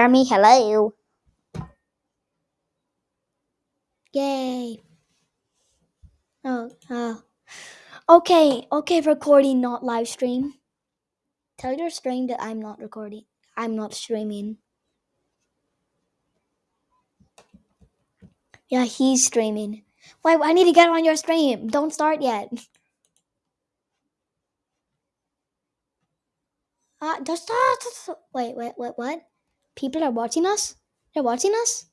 Jeremy, hello. Yay. Oh, oh. Okay, okay, recording, not live stream. Tell your stream that I'm not recording. I'm not streaming. Yeah, he's streaming. Wait, I need to get on your stream. Don't start yet. Uh, just start. Wait, wait, wait, what? People are watching us? They're watching us?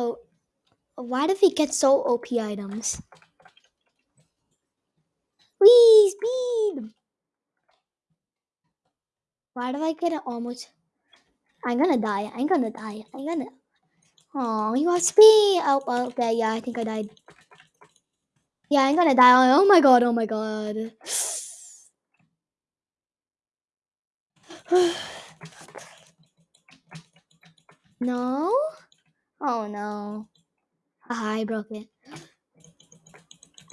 Oh, why did we get so OP items? Wee, speed! Why did I get almost? I'm gonna die. I'm gonna die. I'm gonna. Oh, you got speed. Oh, oh, okay. Yeah, I think I died. Yeah, I'm gonna die. Oh my god. Oh my god. no? Oh no. I broke it.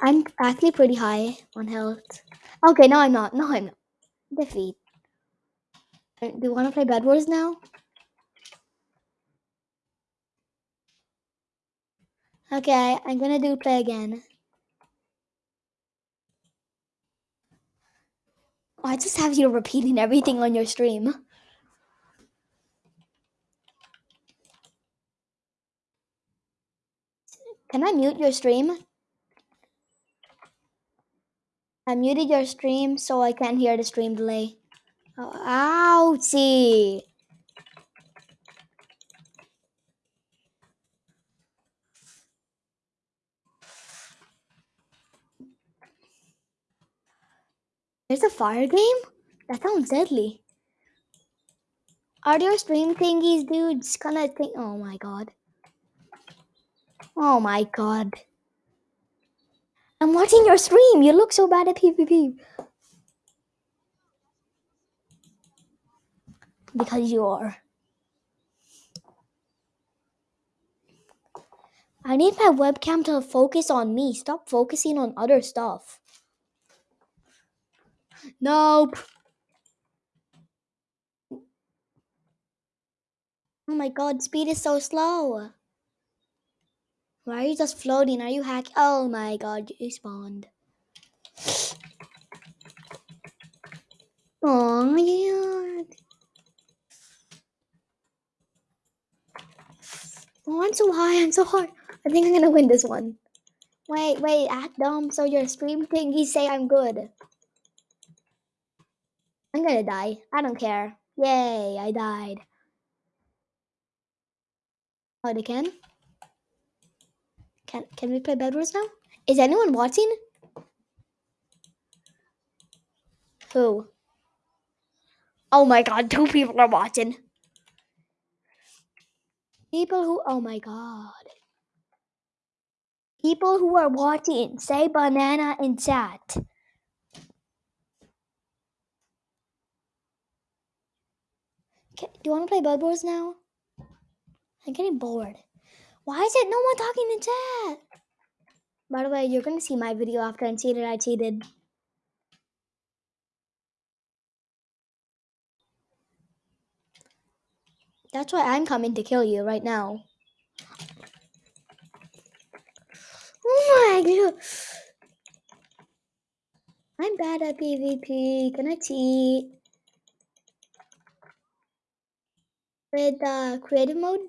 I'm actually pretty high on health. Okay, no, I'm not. No, I'm not. Defeat. Uh, Do you want to play Bed Wars now? Okay, I'm gonna do play again. I just have you repeating everything on your stream. Can I mute your stream? I muted your stream so I can't hear the stream delay. Oh, ouchie. There's a fire game? That sounds deadly. Are there stream thingies, dudes? Gonna think. Oh my god. Oh my god. I'm watching your stream. You look so bad at PvP. Because you are. I need my webcam to focus on me. Stop focusing on other stuff. Nope. Oh my god, speed is so slow. Why are you just floating? Are you hack? Oh my god, you spawned. Oh yeah. Oh, I'm so high. I'm so high. I think I'm gonna win this one. Wait, wait, act dumb. So your stream thingies say I'm good. I'm gonna die. I don't care. Yay, I died. Oh, they can? Can can we play Bed Wars now? Is anyone watching? Who? Oh my god, two people are watching. People who oh my god. People who are watching, say banana in chat. Do you want to play Bed Wars now? I'm getting bored. Why is it no one talking in chat? By the way, you're gonna see my video after see that I cheated. That's why I'm coming to kill you right now. Oh my god. I'm bad at PvP. Can I cheat? With uh, creative mode?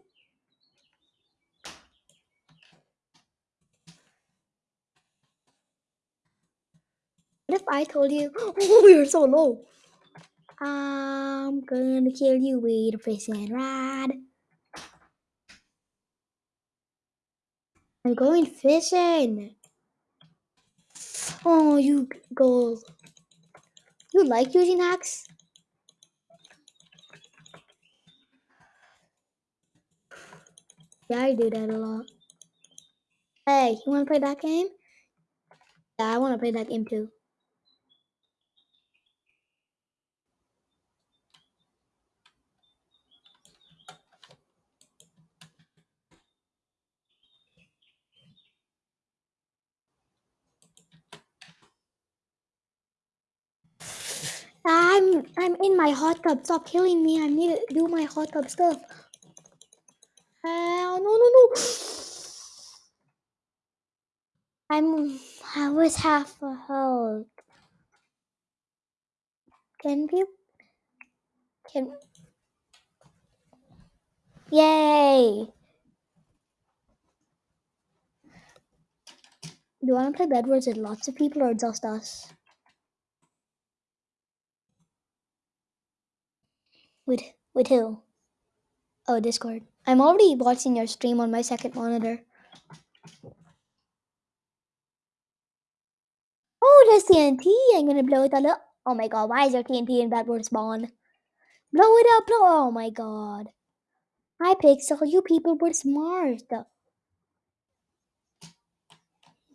What if I told you, oh, you're so low. I'm gonna kill you with a fishing rod. I'm going fishing. Oh, you go. You like using axe? Yeah, I do that a lot. Hey, you wanna play that game? Yeah, I wanna play that game too. I'm I'm in my hot tub. Stop killing me. I need to do my hot tub stuff. Uh, no, no, no. I'm. I was half a health. Can you? Can. Yay! Do you want to play Bedwars with lots of people or just us? With with who? Oh, Discord. I'm already watching your stream on my second monitor. Oh, there's TNT. I'm gonna blow it all up. Oh my god, why is there TNT in Bedwars spawn? Blow it up, blow. Oh my god. Hi, Pixel. You people were smart.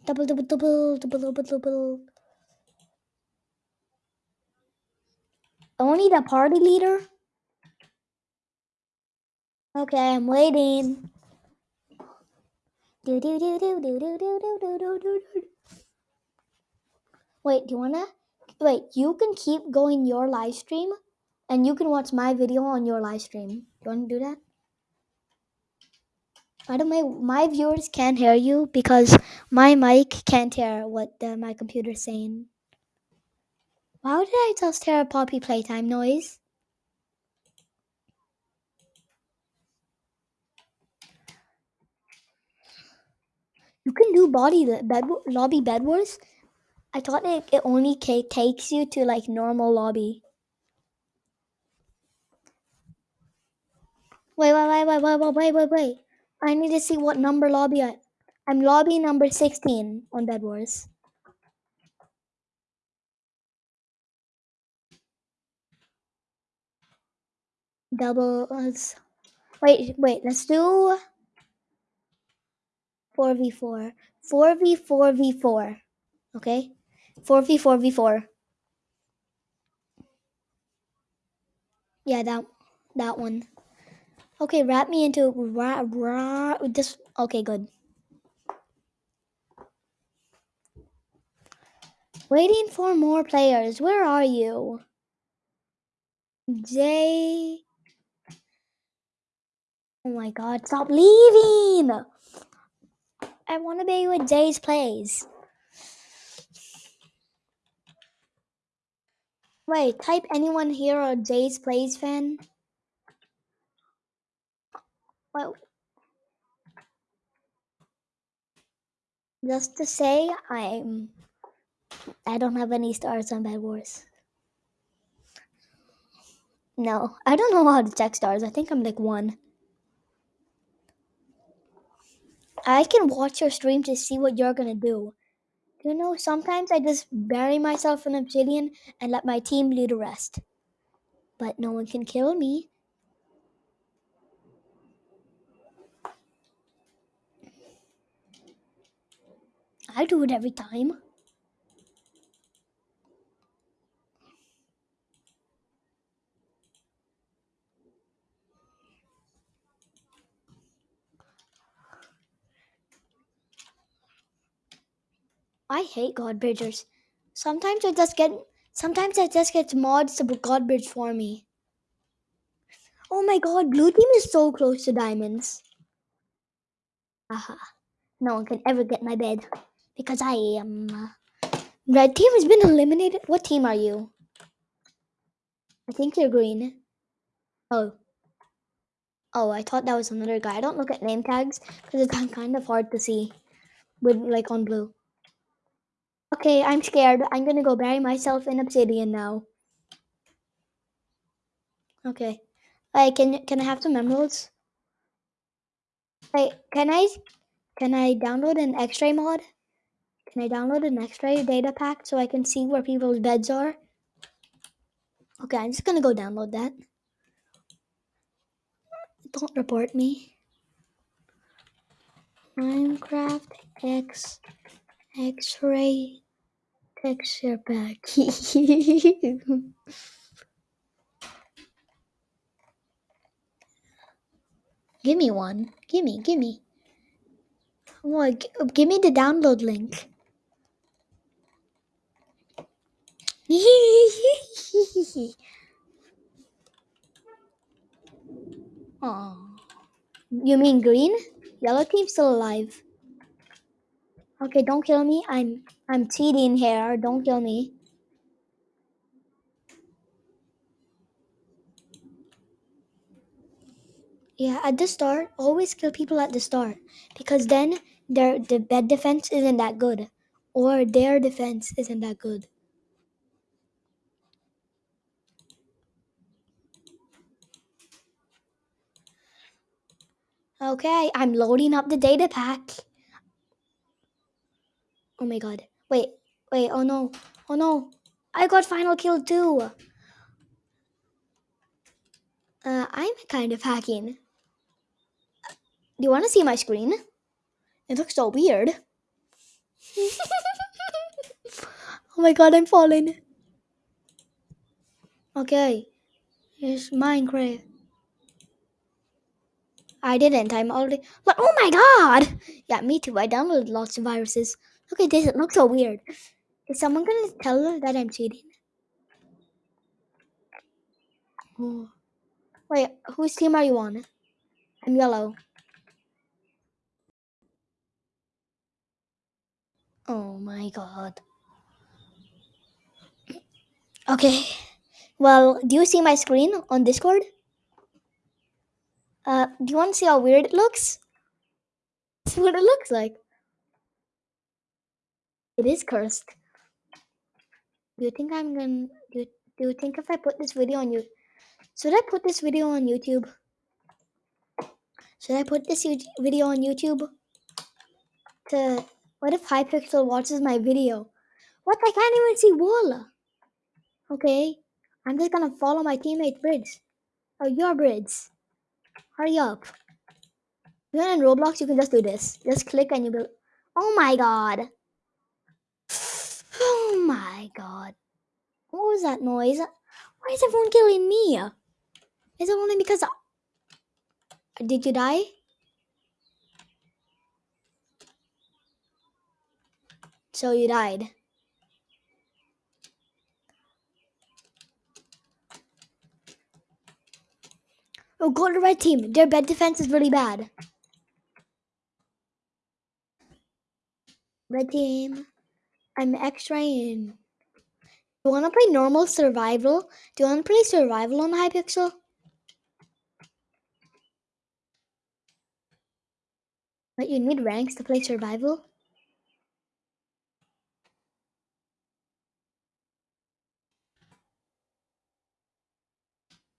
Double, double, double, double, double, double. Only the party leader? Okay, I'm waiting. Do do do do do do do do do do do do. Wait, do you wanna? Wait, you can keep going your live stream, and you can watch my video on your live stream. You wanna do that? By the way, my viewers can't hear you because my mic can't hear what the, my computer's saying. Why did I just hear a Poppy playtime noise? You can do body bed lobby bed wars. I thought it, it only takes you to like normal lobby. Wait, wait, wait, wait, wait, wait, wait, wait. I need to see what number lobby I. I'm lobby number 16 on Bed Wars. Doubles. Wait, wait, let's do four v four. Four v four v four. Okay. Four v four v four. Yeah, that that one. Okay, wrap me into ra, ra, this. Okay, good. Waiting for more players. Where are you? Jay. Oh my god, stop leaving! I want to be with Jay's plays. Wait, type anyone here a Jay's plays fan. Well, just to say, I'm. I don't have any stars on Bed Wars. No, I don't know how to check stars. I think I'm like one. I can watch your stream to see what you're gonna do. You know, sometimes I just bury myself in obsidian and let my team do the rest. But no one can kill me. I do it every time. I hate God Bridgers. Sometimes I just get sometimes I just get mods to God Bridge for me. Oh my god, blue team is so close to diamonds. Aha. No one can ever get my bed. Because I am uh, Red team has been eliminated. What team are you? I think you're green. Oh. Oh, I thought that was another guy. I don't look at name tags because it's kind of hard to see with like on blue. Okay, I'm scared. I'm gonna go bury myself in obsidian now. Okay. Hey, can can I have some emeralds? Wait, can I can I download an X-ray mod? Can I download an X-ray data pack so I can see where people's beds are? Okay, I'm just gonna go download that. Don't report me. Minecraft X X-ray texture pack. give me one. Give me, give me. What? Oh, give me the download link. Aw. You mean green? Yellow team's still alive. Okay, don't kill me. I'm I'm cheating here. Don't kill me. Yeah, at the start, always kill people at the start because then their the bed defense isn't that good, or their defense isn't that good. Okay, I'm loading up the data pack. Oh my god. Wait, wait, oh no. Oh no. I got final kill too. Uh, I'm kind of hacking. Do you want to see my screen? It looks so weird. oh my god, I'm falling. Okay. it's Minecraft. I didn't. I'm already. But oh my god! Yeah, me too. I downloaded lots of viruses. Look at this. It looks so weird. Is someone gonna tell her that I'm cheating? Oh. Wait, whose team are you on? I'm yellow. Oh my god. Okay. Well, do you see my screen on Discord? Uh, do you want to see how weird it looks? See what it looks like. It is cursed. Do you think I'm gonna? Do you, do you think if I put this video on you, should I put this video on YouTube? Should I put this video on YouTube? To what if Hypixel watches my video? What? I can't even see wall. Okay, I'm just gonna follow my teammate Bridge. Oh, your Bridge. Hurry up. Even in Roblox, you can just do this. Just click and you will. Oh my god. My god. What was that noise? Why is everyone killing me? Is it only because. I- Did you die? So you died. Oh, go to red team. Their bed defense is really bad. Red team. I'm X-raying. Do you want to play normal survival? Do you want to play survival on Hypixel? But you need ranks to play survival?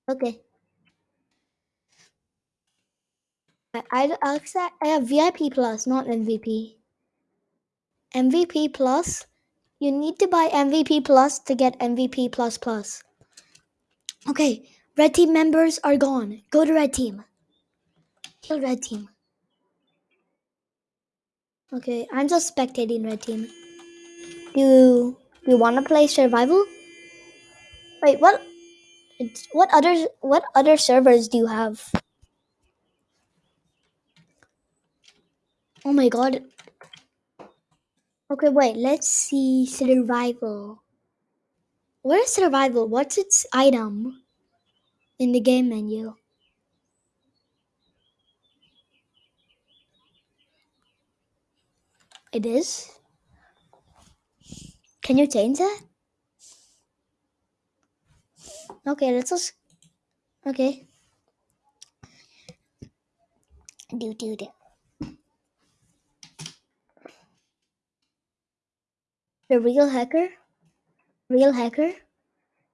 Okay. I, I, I have VIP plus, not MVP. MVP plus, you need to buy MVP plus to get MVP plus plus. Okay, red team members are gone. Go to red team. Kill red team. Okay, I'm just spectating red team. Do you, you want to play survival? Wait, what? What other what other servers do you have? Oh my god. Okay, wait, let's see survival. Where's survival? What's its item in the game menu? It is? Can you change that? Okay, let's just okay. Do do do. The real hacker? Real hacker?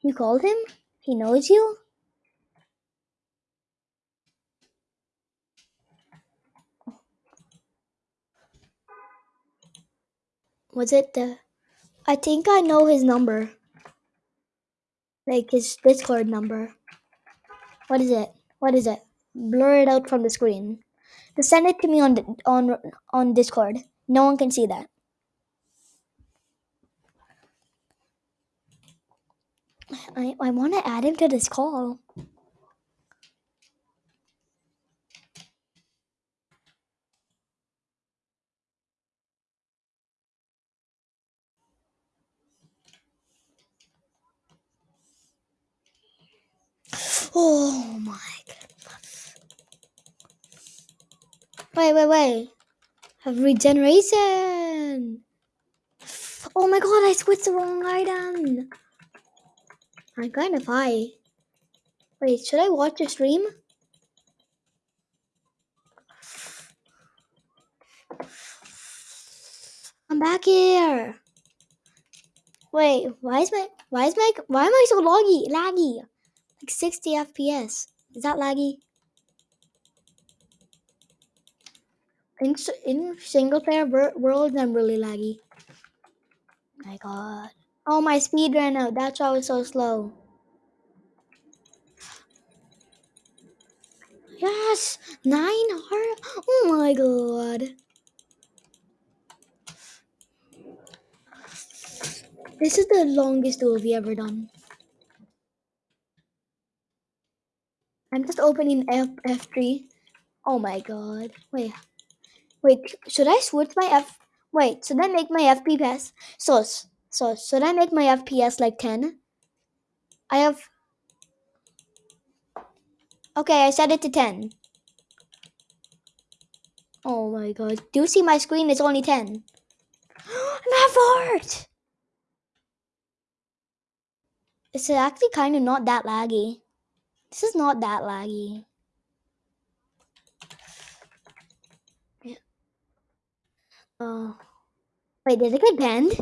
You called him? He knows you? Was it the I think I know his number. Like his Discord number. What is it? What is it? Blur it out from the screen. Just send it to me on on on Discord. No one can see that. I, I want to add him to this call. Oh my goodness. Wait, wait, wait. Have regeneration. Oh my god, I switched the wrong item. I'm kind of high. Wait, should I watch a stream? I'm back here. Wait, why is my why is my why am I so laggy? Laggy. Like 60 FPS. Is that laggy? In in single player wor- worlds, I'm really laggy. My God. Oh, my speed ran out. That's why I was so slow. Yes, nine heart. Oh my God. This is the longest duel we ever done. I'm just opening F F3. Oh my God. Wait, wait. Should I switch my F? Wait, should I make my FP pass? So, so should I make my FPS like 10? I have. Okay, I set it to 10. Oh my god. Do you see my screen? It's only 10. I'm at fort! It's actually kind of not that laggy. This is not that laggy. Yeah. Oh. Wait, did it get banned?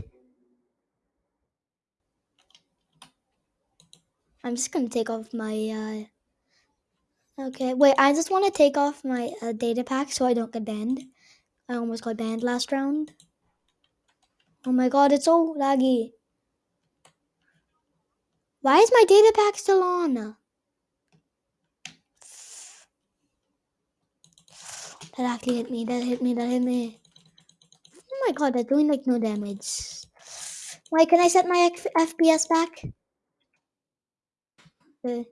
I'm just gonna take off my, uh... Okay, wait, I just want to take off my uh, data pack so I don't get banned. I almost got banned last round. Oh my god, it's so laggy. Why is my data pack still on? That actually hit me, that hit me, that hit me. Oh my god, that's doing like no damage. Why can I set my F FPS back? Uh,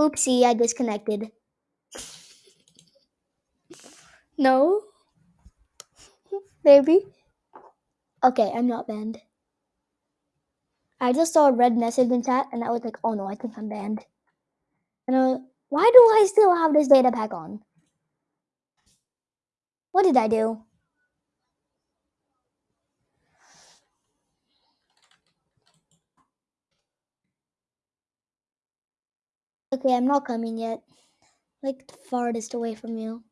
oopsie, I disconnected. No? Maybe? Okay, I'm not banned. I just saw a red message in chat and I was like, oh no, I think I'm banned. And I was, why do I still have this data pack on? What did I do? Okay, I'm not coming yet. Like the farthest away from you.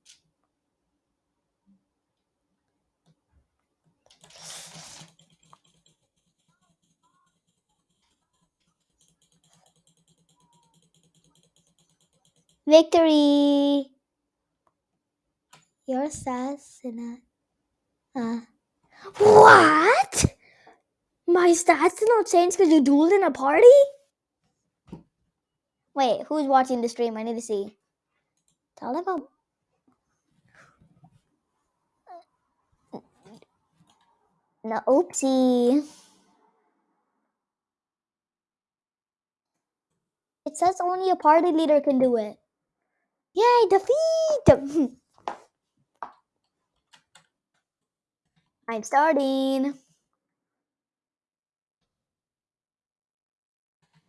Victory! Your assassin. Uh, what? My stats did not change because you dueled in a party? Wait, who's watching the stream? I need to see. Tell them about. No, oopsie. It says only a party leader can do it. Yay, defeat! I'm starting.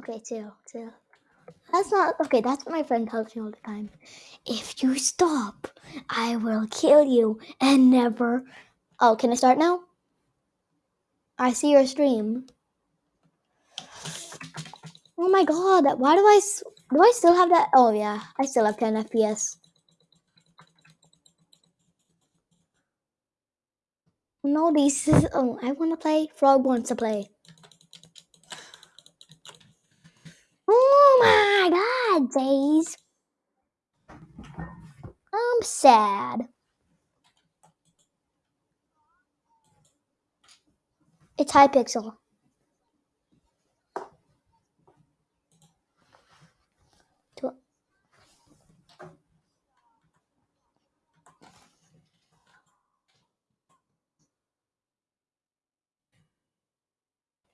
Okay, chill, chill. That's not okay. That's what my friend tells me all the time. If you stop, I will kill you and never. Oh, can I start now? I see your stream. Oh my god! Why do I Do I still have that? Oh yeah, I still have 10 FPS. No, these. Oh, I want to play. Frog wants to play. sad days. I'm sad. It's Hypixel.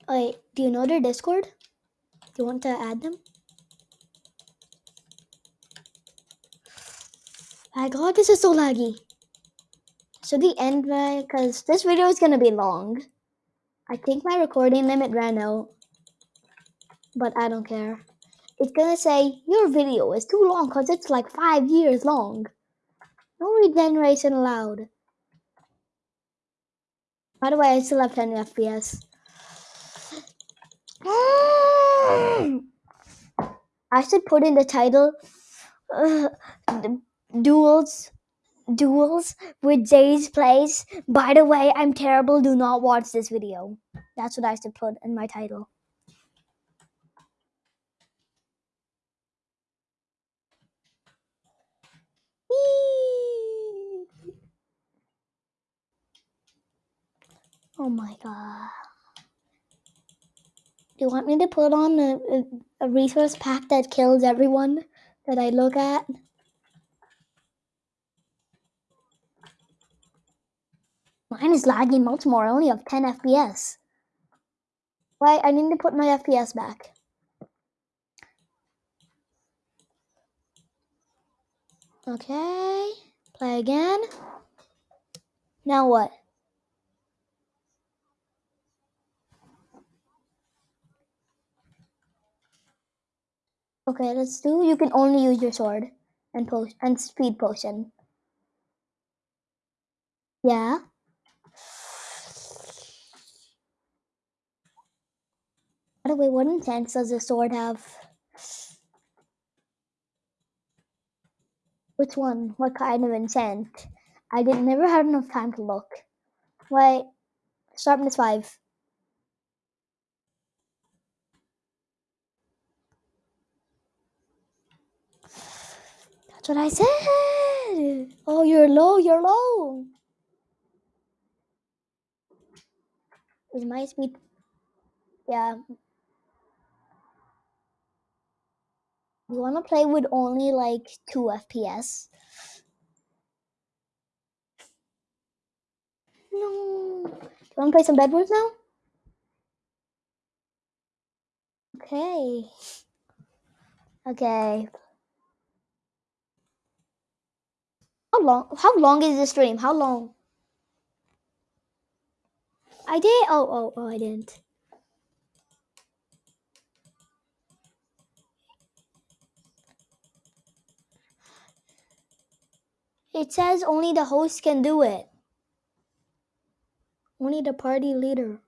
Wait, do you know their Discord? Do you want to add them? My god, this is so laggy. So the end my because this video is gonna be long. I think my recording limit ran out. But I don't care. It's gonna say your video is too long because it's like five years long. No regeneration allowed. By the way, I still have 10 FPS. I should put in the title uh, duels duels with Jay's plays. By the way, I'm terrible. Do not watch this video. That's what I should put in my title. Oh my god. Do you want me to put on a, a, a resource pack that kills everyone that I look at? Mine is lagging much more. I only have 10 FPS. Wait, I need to put my FPS back. Okay. Play again. Now what? Okay, let's do. You can only use your sword and post and speed potion. Yeah. By the way, what enchant does the sword have? Which one? What kind of enchant? I did never had enough time to look. Wait, sharpness five. That's what I said. Oh, you're low. You're low. Is my speed? Yeah. You want to play with only like two FPS? No. Do you want to play some Bedwars now? Okay. Okay. How long? How long is the stream? How long? I did. Oh, oh, oh! I didn't. It says only the host can do it. Only the party leader.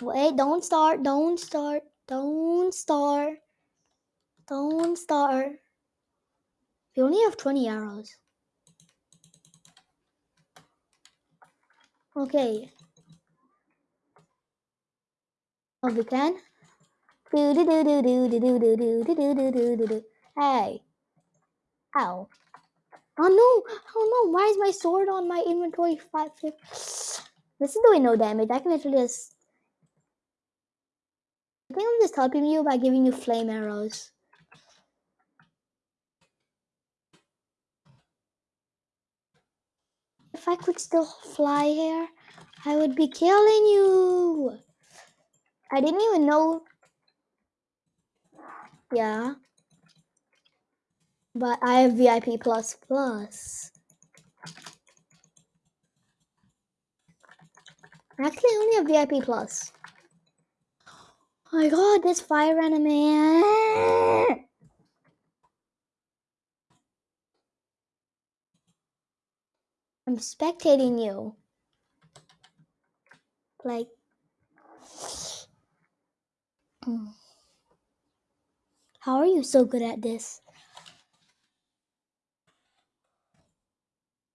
Wait, don't start, don't start, don't start, don't start. We only have 20 arrows. Okay. Oh, we can? Do. Hey. Ow. Oh no! Oh no! Why is my sword on my inventory? Five. This is doing no damage. I can literally just. I think I'm just helping you by giving you flame arrows. If I could still fly here, I would be killing you. I didn't even know. Yeah. But I have VIP plus plus. Actually, I only have VIP plus. Oh my god, this fire enemy. I'm spectating you. Like. How are you so good at this?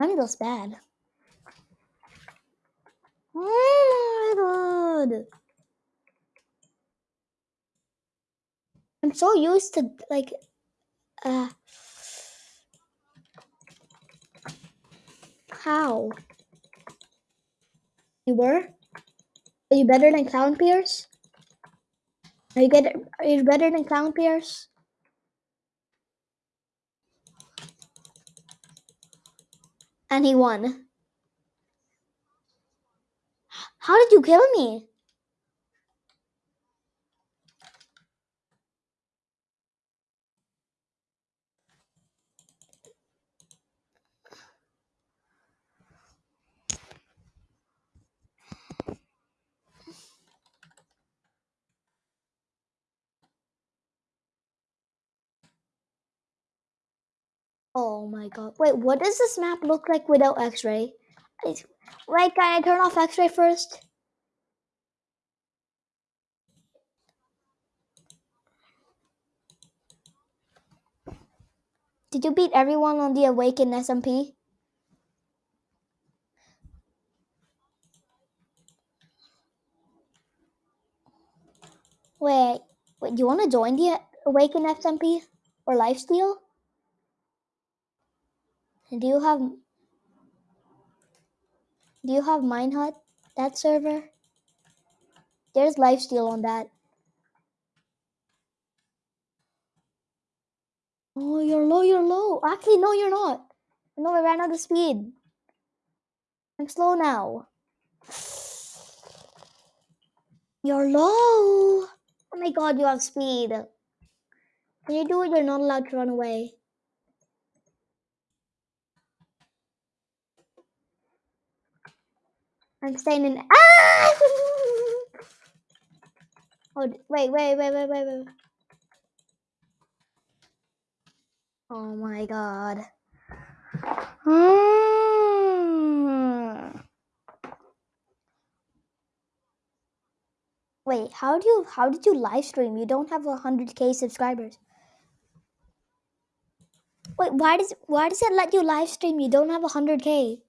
Goes bad. Oh my god. I'm so used to like uh how? You were? Are you better than Clown Pierce? Are you get are you better than Clown Pierce? And he won. How did you kill me? Oh my god. Wait, what does this map look like without x-ray? Wait, can I turn off x-ray first? Did you beat everyone on the Awaken SMP? Wait, wait, do you want to join the Awaken SMP or Lifesteal? Do you have do you have Minehut, that server? There's Lifesteal on that. Oh, you're low, you're low. Actually, no, you're not. No, I ran out of speed. I'm slow now. You're low. Oh my god, you have speed. When you do it, you're not allowed to run away. I'm staying in. Ah! oh, wait, wait, wait, wait, wait, wait. Oh my god. Wait, how do you how did you live stream? You don't have hundred k subscribers. Wait, why does why does it let you live stream? You don't have hundred k.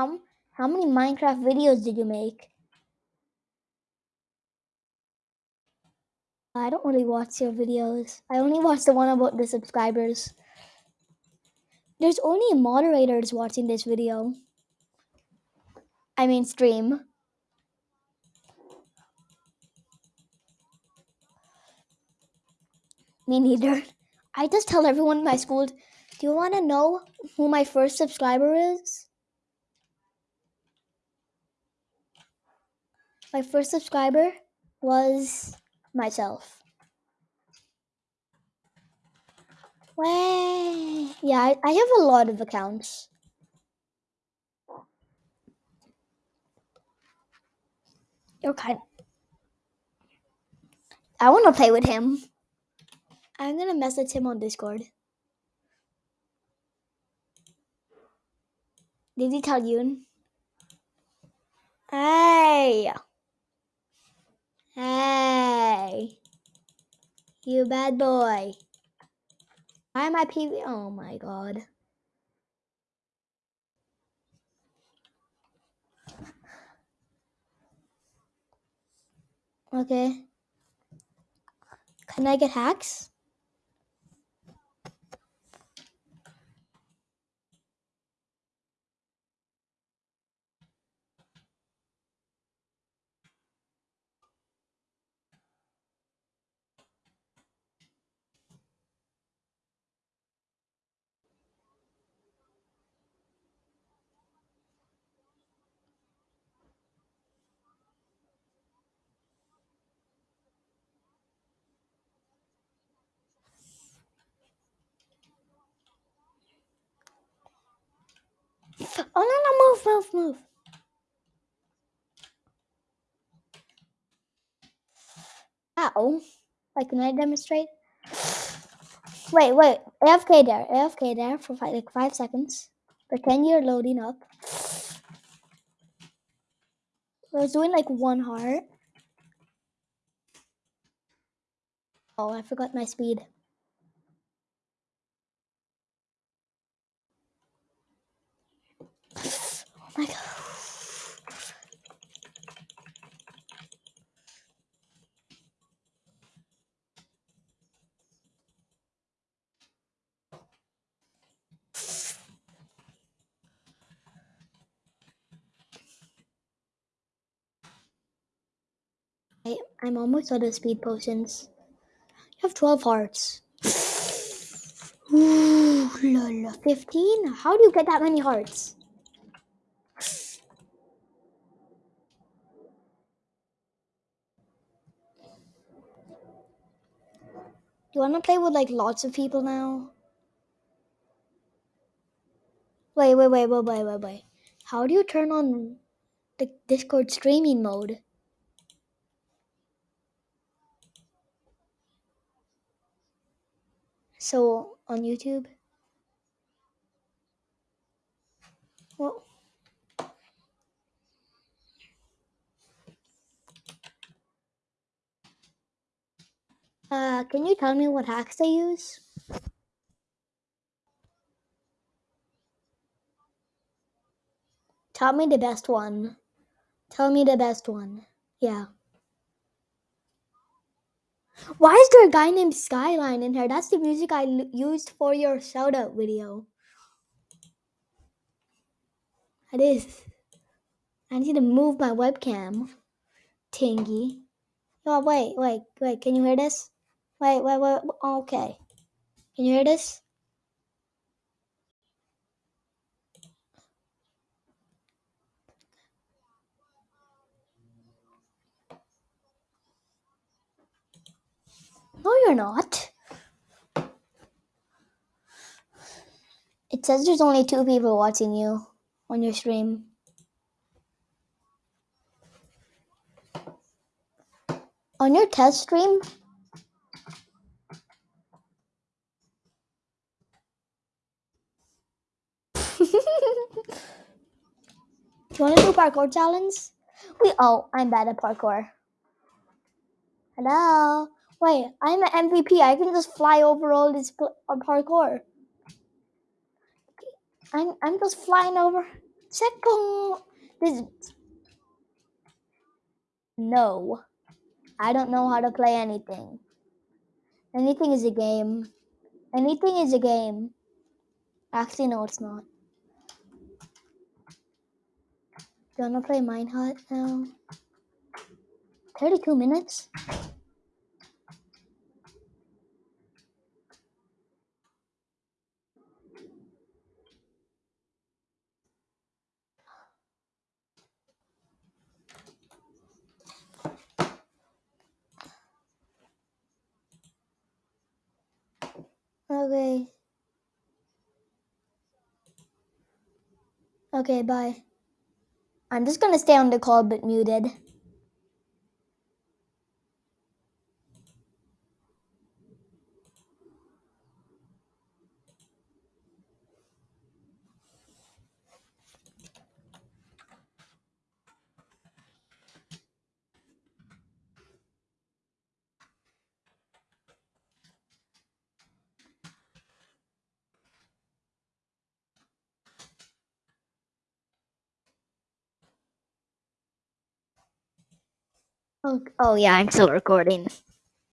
How how many Minecraft videos did you make? I don't really watch your videos. I only watch the one about the subscribers. There's only moderators watching this video. I mean stream. Me neither. I just tell everyone in my school, do you want to know who my first subscriber is? My first subscriber was myself. Way. Yeah, I, I have a lot of accounts. You're I want to play with him. I'm going to message him on Discord. Did he tell you? Hey. Hey. You bad boy. Why am I PV? Oh my god. Okay. Can I get hacks? Oh no, no, move, move. Ow. Like, can I demonstrate? Wait, wait. AFK there. AFK there for five, like five seconds. Pretend you're loading up. I was doing like one heart. Oh, I forgot my speed. My god. I I'm almost out of speed potions. You have 12 hearts. Ooh, la, la. 15? How do you get that many hearts? You want to play with like lots of people now? Wait, wait, wait, wait, wait, wait, wait. How do you turn on the Discord streaming mode? So on YouTube? Well, uh, can you tell me what hacks they use? Tell me the best one. Tell me the best one. Yeah. Why is there a guy named Skyline in here? That's the music I used for your shout out video. It is. I need to move my webcam. Tingy. Oh, wait, wait, wait. Can you hear this? Wait, wait, wait. Okay. Can you hear this? No, you're not. It says there's only two people watching you on your stream. On your test stream? do you want to do parkour challenge? We oh, I'm bad at parkour. Hello. Wait, I'm an MVP. I can just fly over all this uh, parkour. I'm I'm just flying over. Checkpoint. This. No, I don't know how to play anything. Anything is a game. Anything is a game. Actually, no, it's not. Do you wanna play Mine Minehut now? 32 minutes? Okay. Okay, bye. I'm just gonna stay on the call but muted. Oh, oh yeah, I'm still recording.